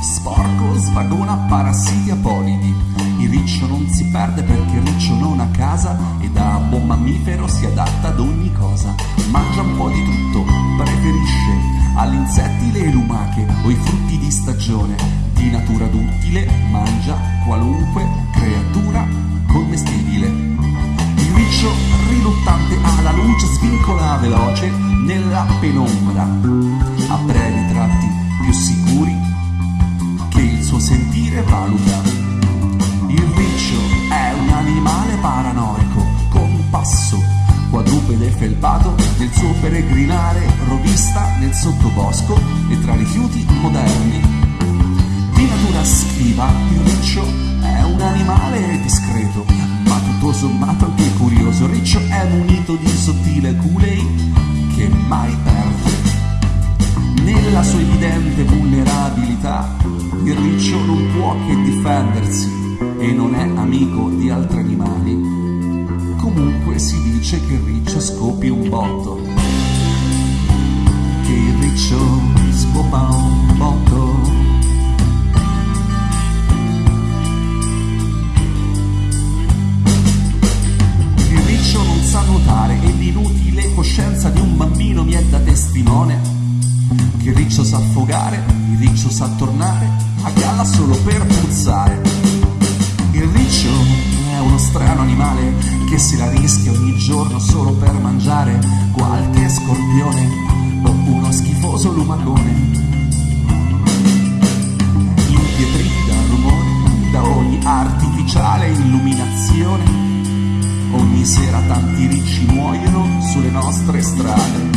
sporco svagona parassiti apolidi. Il riccio non si perde perché il riccio non ha casa e da buon mammifero si adatta ad ogni cosa. Mangia un po' di tutto, preferisce agli insetti le lumache o i frutti di stagione. Di natura duttile mangia qualunque creatura commestibile. Il riccio riluttante alla luce svincola veloce nella penombra, a brevi tratti più sicuri che il suo sentire valuta. Il riccio è un animale paranoico, con un passo quadrupede felpato nel suo peregrinare rovista nel sottobosco e tra rifiuti moderni. Di natura schiva, il riccio è un animale discreto, ma tutto sommato anche curioso. Il riccio è munito di sottile culei che mai perde. Nella sua evidente vulnerabilità, il riccio non può che difendersi e non è amico di altri animali. Comunque si dice che il riccio scoppi un botto. Che il riccio scopa riccio sa affogare, il riccio sa tornare a galla solo per puzzare. Il riccio è uno strano animale che si la rischia ogni giorno solo per mangiare qualche scorpione o uno schifoso lumacone. Impietriti dal rumore, da ogni artificiale illuminazione, ogni sera tanti ricci muoiono sulle nostre strade.